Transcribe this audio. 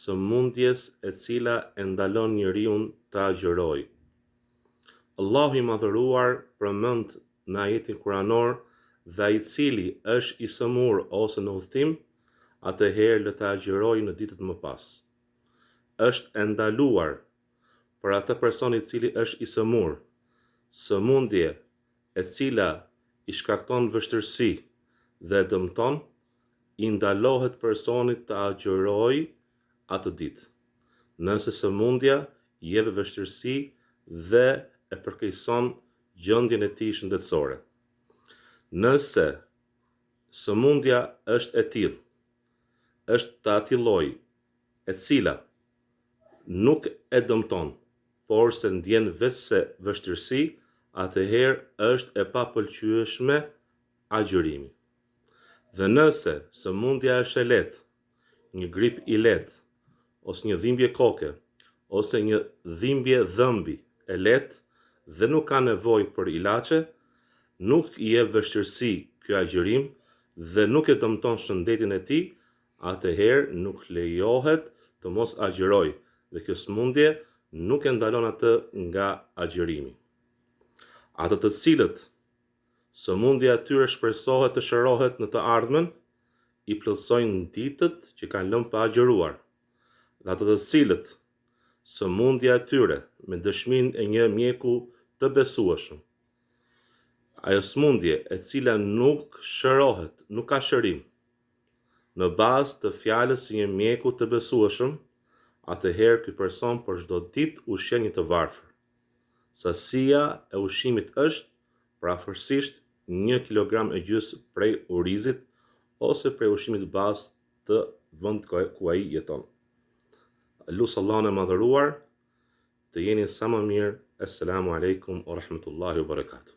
sëmundjes e cila e ndalon njeriun të agjërojë. Allahu i Madhëruar përmend në ajetin kuranor dhe ai i cili është i sëmurë ose në udhëtim, atëherë le të agjërojë në ditët më pas. Është e ndaluar për atë person i cili është i sëmurë, sëmundje e cila i shkakton vështirësi dhe e dëmton, i ndalohet personit të agjërojë atë ditë, nëse sëmundja i jep vështirësi dhe e përkeqëson gjendjen e tij shëndetësore. Nëse sëmundja është e tillë, është e atij lloji, e cila nuk e dëmton, porse ndjen veçse vështirësi, atëherë është e papëlqyeshme agjërimi. Dhe nëse sëmundja është e lehtë, një grip i lehtë, ose një dhimbje koke, ose një dhimbje dhëmbi e lehtë dhe nuk ka nevojë për ilaçe, nuk i jep vështirësi ky agjërim dhe nuk e dëmton shëndetin e tij, atëherë nuk lejohet të mos agjërojë dhe kjo sëmundje nuk e ndalon atë nga agjërimi. Ata të cilët Sëmundja e tyre shpresohet të shërohet në të ardhmen, i plotësojnë ditët që kanë lënë pa agjëruar, dhe ata të cilët sëmundja e tyre me dëshminë e një mjeku të besueshëm, ajo sëmundje e cila nuk shërohet, nuk ka shërim, në bazë të fjalës së një mjeku të besueshëm, atëherë ky person për çdo ditë ushqen një të varfër. Sasia e ushqimit është përafërsisht një kilogram e gjysmë prej orizit ose prej ushqimit bazë të vendit ku ai jeton. Lus Allahun e Madhëruar të jeni sa më mirë Esselamu Alejkum Ue Rahmetullahi Ue Barekatuhu.